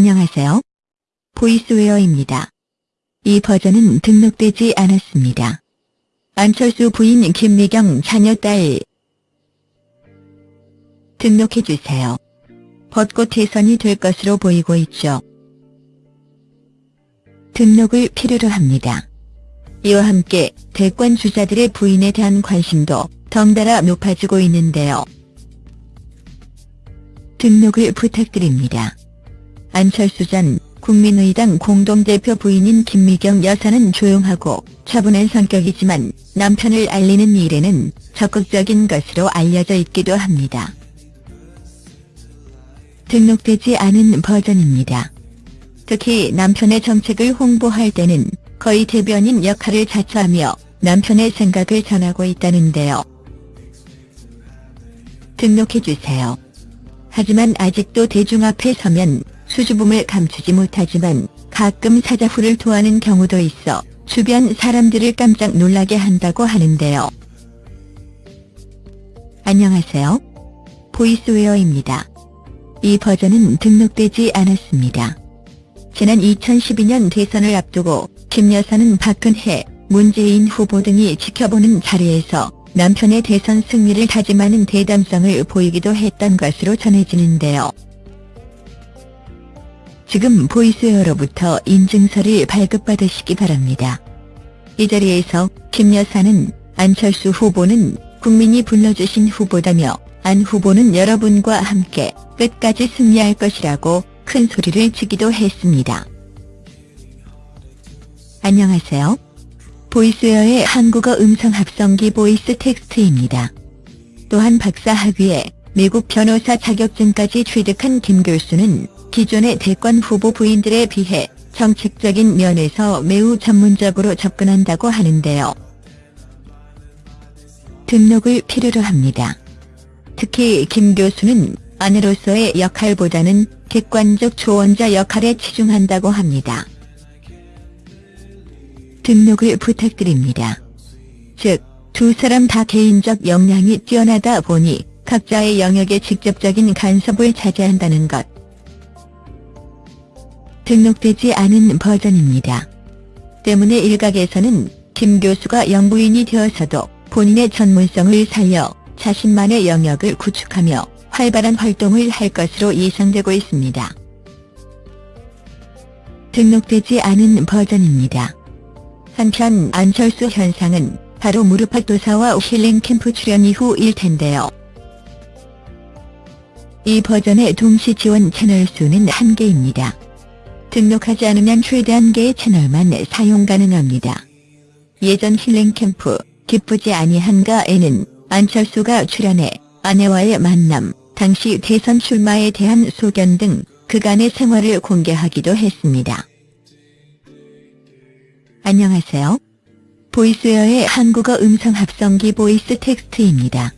안녕하세요. 보이스웨어입니다. 이 버전은 등록되지 않았습니다. 안철수 부인 김미경 자녀 딸 등록해주세요. 벚꽃 대선이 될 것으로 보이고 있죠. 등록을 필요로 합니다. 이와 함께 대권 주자들의 부인에 대한 관심도 덩달아 높아지고 있는데요. 등록을 부탁드립니다. 안철수 전 국민의당 공동대표 부인인 김미경 여사는 조용하고 차분한 성격이지만 남편을 알리는 일에는 적극적인 것으로 알려져 있기도 합니다. 등록되지 않은 버전입니다. 특히 남편의 정책을 홍보할 때는 거의 대변인 역할을 자처하며 남편의 생각을 전하고 있다는데요. 등록해주세요. 하지만 아직도 대중 앞에 서면 수줍음을 감추지 못하지만 가끔 사자후를 토하는 경우도 있어 주변 사람들을 깜짝 놀라게 한다고 하는데요. 안녕하세요. 보이스웨어입니다. 이 버전은 등록되지 않았습니다. 지난 2012년 대선을 앞두고 김 여사는 박근혜, 문재인 후보 등이 지켜보는 자리에서 남편의 대선 승리를 다짐하는 대담성을 보이기도 했던 것으로 전해지는데요. 지금 보이스웨어로부터 인증서를 발급받으시기 바랍니다. 이 자리에서 김 여사는 안철수 후보는 국민이 불러주신 후보다며 안 후보는 여러분과 함께 끝까지 승리할 것이라고 큰 소리를 치기도 했습니다. 안녕하세요. 보이스웨어의 한국어 음성 합성기 보이스 텍스트입니다. 또한 박사 학위에 미국 변호사 자격증까지 취득한 김 교수는 기존의 대권 후보 부인들에 비해 정책적인 면에서 매우 전문적으로 접근한다고 하는데요. 등록을 필요로 합니다. 특히 김 교수는 아내로서의 역할보다는 객관적 조언자 역할에 치중한다고 합니다. 등록을 부탁드립니다. 즉, 두 사람 다 개인적 역량이 뛰어나다 보니 각자의 영역에 직접적인 간섭을 차지한다는 것. 등록되지 않은 버전입니다. 때문에 일각에서는 김 교수가 영부인이 되어서도 본인의 전문성을 살려 자신만의 영역을 구축하며 활발한 활동을 할 것으로 예상되고 있습니다. 등록되지 않은 버전입니다. 한편 안철수 현상은 바로 무릎팍도사와 힐링 캠프 출연 이후 일 텐데요. 이 버전의 동시 지원 채널 수는 한개입니다 등록하지 않으면 최대 한 개의 채널만 사용 가능합니다. 예전 힐링 캠프 기쁘지 아니한가에는 안철수가 출연해 아내와의 만남, 당시 대선 출마에 대한 소견 등 그간의 생활을 공개하기도 했습니다. 안녕하세요. 보이스웨어의 한국어 음성 합성기 보이스 텍스트입니다.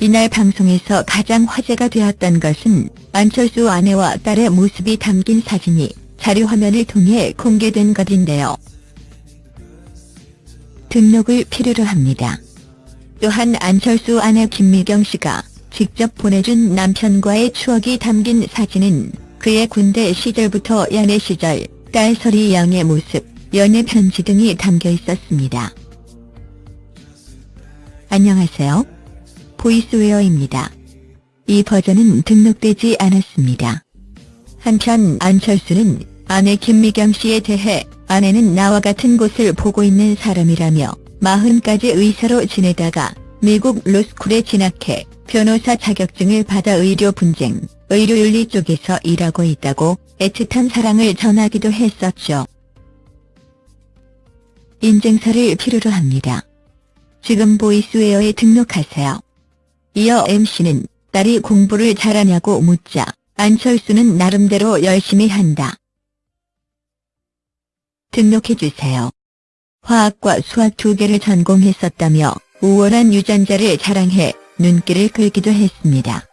이날 방송에서 가장 화제가 되었던 것은 안철수 아내와 딸의 모습이 담긴 사진이 자료 화면을 통해 공개된 것인데요. 등록을 필요로 합니다. 또한 안철수 아내 김미경 씨가 직접 보내준 남편과의 추억이 담긴 사진은 그의 군대 시절부터 연애 시절 딸 설이 양의 모습, 연애 편지 등이 담겨 있었습니다. 안녕하세요. 보이스웨어입니다. 이 버전은 등록되지 않았습니다. 한편 안철수는 아내 김미경 씨에 대해 아내는 나와 같은 곳을 보고 있는 사람이라며 40까지 의사로 지내다가 미국 로스쿨에 진학해 변호사 자격증을 받아 의료 분쟁, 의료윤리 쪽에서 일하고 있다고 애틋한 사랑을 전하기도 했었죠. 인증서를 필요로 합니다. 지금 보이스웨어에 등록하세요. 이어 MC는 딸이 공부를 잘하냐고 묻자 안철수는 나름대로 열심히 한다. 등록해주세요. 화학과 수학 두 개를 전공했었다며 우월한 유전자를 자랑해 눈길을 끌기도 했습니다.